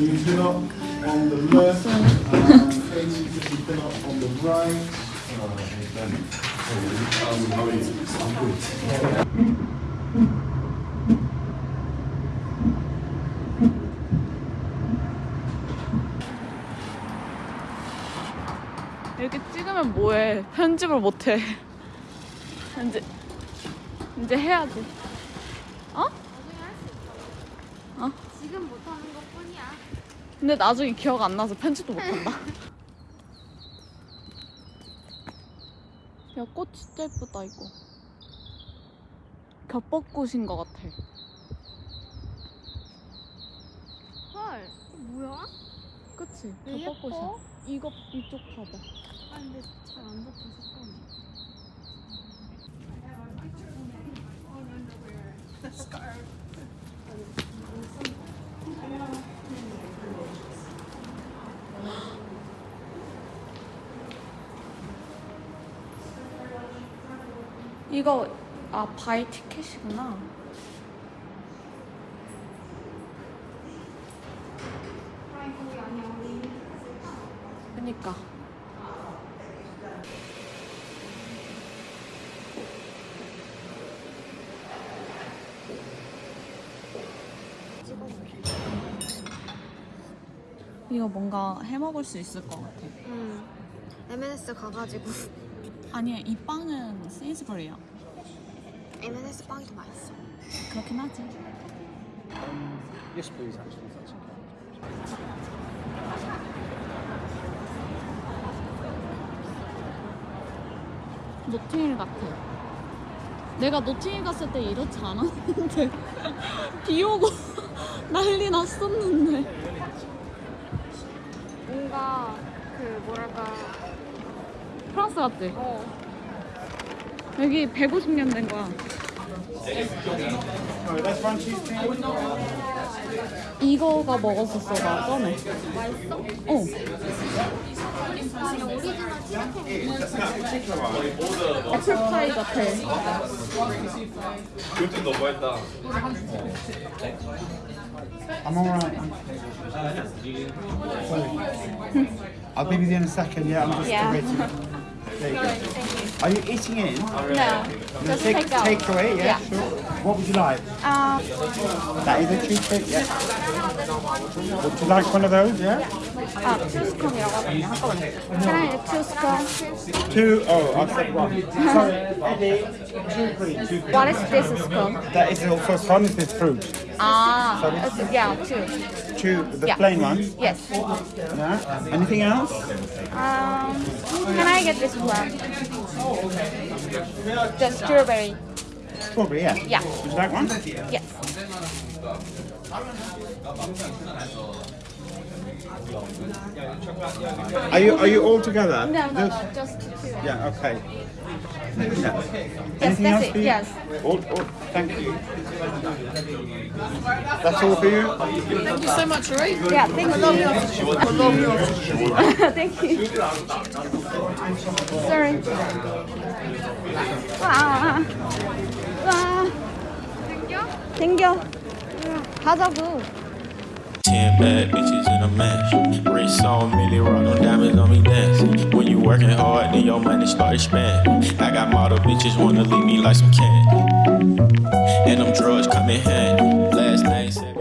Can you fill up on the left and can you fill up on the right? 이렇게 찍으면 뭐해? 편집을 못해. 이제 이제 해야지. 어? 어? 지금 못하는 것 뿐이야. 근데 나중에 기억 안 나서 편집도 못한다. 야, 꽃 진짜 예쁘다, 이거. 겹벚꽃인 것 같아. 헐, 뭐야? 그치? 왜 겹벚꽃이야. 이거, 이쪽 봐봐. 아 근데 잘 안 잡혀 색감이. 이거, 아, 바이 티켓이구나. 그니까. 이거 뭔가 해 먹을 수 있을 것 같아. 응. M&S 가가지고 아니야, 이 빵은 세이스버리야. M&S 빵이 더 맛있어. 그렇긴 하지. Yes, please, actually, if that's okay. 노팅힐 같아. 내가 노팅힐 갔을 때 이렇지 않았는데 비 오고 난리 났었는데. 뭔가 그 뭐랄까 프랑스 같지? 어 여기 150년 된 거야. 이거가 먹었었어 나 전에. 맛있어? 어. 치즈케이크. 애플파이 같아. 그것도 너무했다. I'm alright. I'll be with you in a second, yeah, I'm just Yeah. waiting. There you go. Are you eating in? Oh, no, just take, take. Take away, yeah, yeah, sure. What would you like? Um, that is a cheesecake, yeah. Would you like one of those, yeah? Uh, two scone, Can I two scones? Two, oh, I'll take one. Sorry, What is this scone? That is also scone, is this fruit. Ah, uh, yeah, two. Two, the yeah. plain ones? Yes. Yeah. Anything else? Um, can I get this one? The strawberry. Strawberry, yeah. Yeah. Would you like one? Yes. Are you are you all together? No, no, Just- no, just two. Yeah, okay. Yeah. Yes, Anything that's else it. for you? Yes. All, all, thank you. That's all for you? Thank you so much, Roy. Yeah, thank you. I love you. thank you. Sorry. 와. 와. 땡겨? 땡겨. 가자고. Ten bad bitches in a mash. Wrist on Millie rock them diamonds on me dancing. When you working hard, then your money start expanding. I got model bitches wanna leave me like some candy. and them drugs come in handy. Last night, said.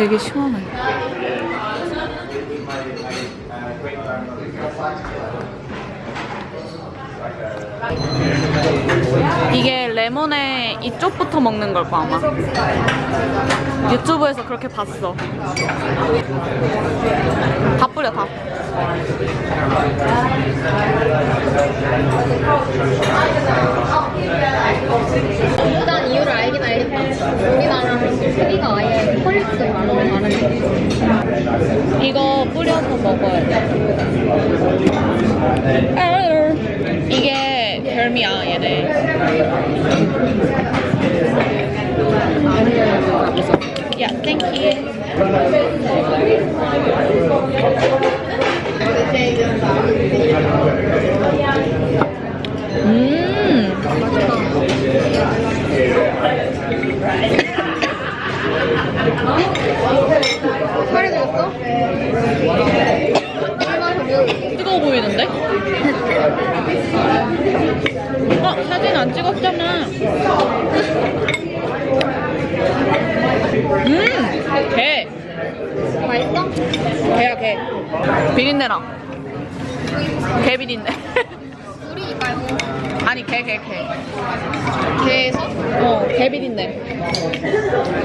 되게 시원해. 이게 레몬에 이쪽부터 먹는 걸 거야, 아마. 유튜브에서 그렇게 봤어. 다 뿌려, 다. 일단 이유를 알긴 알겠다. 소리가 아예 quality가 많이 다른데. 이거 뿌려서 먹어야 돼. 아유, 이게 별미야, 얘네. 야, thank you. 음. 빨리 됐어? 뜨거워 보이는데? 어, 사진 안 찍었잖아. 음, 개. 맛있어? 개야, 개. 비린내나. 개 비린내. 우리 말고 아니, 개, 개, 개. 개에서? 어, 개 비린내.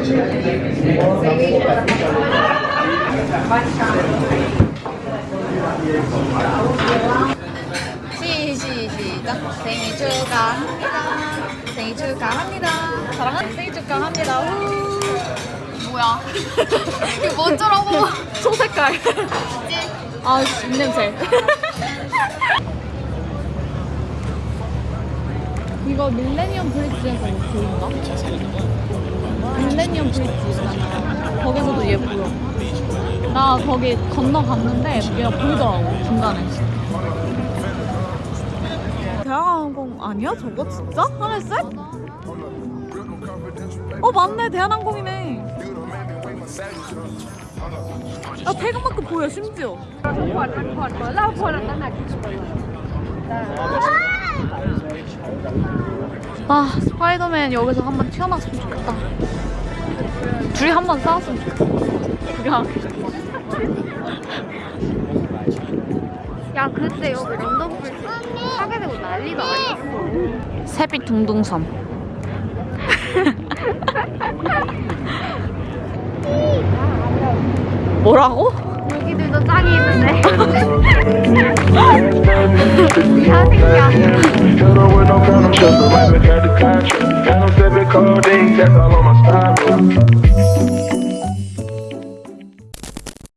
시, 시, 시작. 생일 축하합니다. 생일 축하합니다. 사랑하는 생일 축하합니다. 후. 뭐야? 이게 뭔저라고? 소색깔. 아, 씨, 입냄새. 이거 밀레니엄 브릿지에서 보인가? 밀레니엄 브릿지 있잖아. 거기서도 얘 보여. 나 거기 건너갔는데 얘가 보이더라고, 중간에. 대한항공 아니야? 저거 진짜? 하늘색? 어 맞네 대한항공이네 야 태극마크 보여 심지어 아 스파이더맨 여기서 한번 튀어나왔으면 좋겠다 둘이 한번 싸웠으면 좋겠다 한 야, 그때 여기 런던 브리지 하게 되고 난리도 아니었어. 세빛 둥둥섬 뭐라고? 여기들도 짱이 있는데. 야, 새끼야.